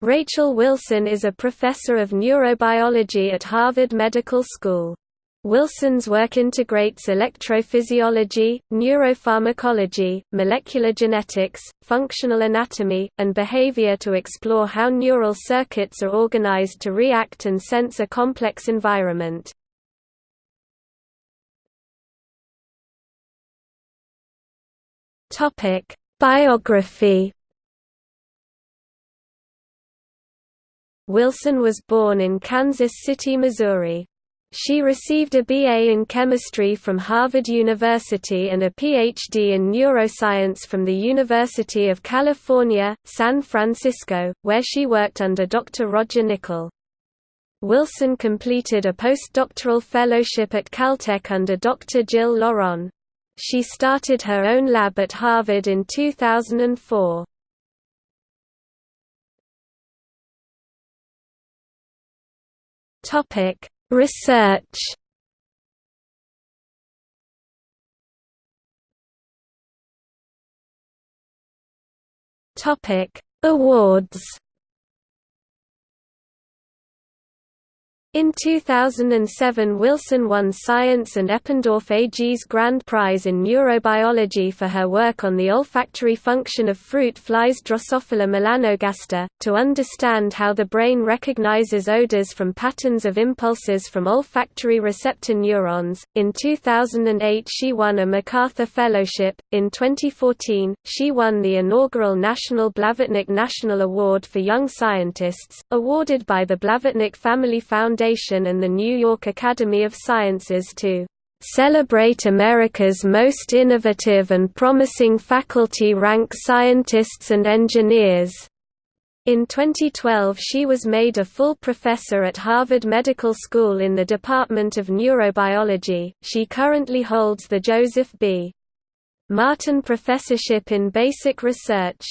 Rachel Wilson is a professor of neurobiology at Harvard Medical School. Wilson's work integrates electrophysiology, neuropharmacology, molecular genetics, functional anatomy, and behavior to explore how neural circuits are organized to react and sense a complex environment. Biography Wilson was born in Kansas City, Missouri. She received a BA in chemistry from Harvard University and a PhD in neuroscience from the University of California, San Francisco, where she worked under Dr. Roger Nicoll. Wilson completed a postdoctoral fellowship at Caltech under Dr. Gilles Laurent. She started her own lab at Harvard in 2004. Topic Research. Topic Awards In 2007 Wilson won Science and Eppendorf AG's Grand Prize in Neurobiology for her work on the olfactory function of fruit flies Drosophila melanogaster, to understand how the brain recognizes odors from patterns of impulses from olfactory receptor neurons. In 2008 she won a MacArthur Fellowship. In 2014, she won the inaugural National Blavatnik National Award for Young Scientists, awarded by the Blavatnik Family Foundation Foundation and the New York Academy of Sciences to celebrate America's most innovative and promising faculty rank scientists and engineers. In 2012 she was made a full professor at Harvard Medical School in the Department of Neurobiology. She currently holds the Joseph B. Martin Professorship in Basic Research.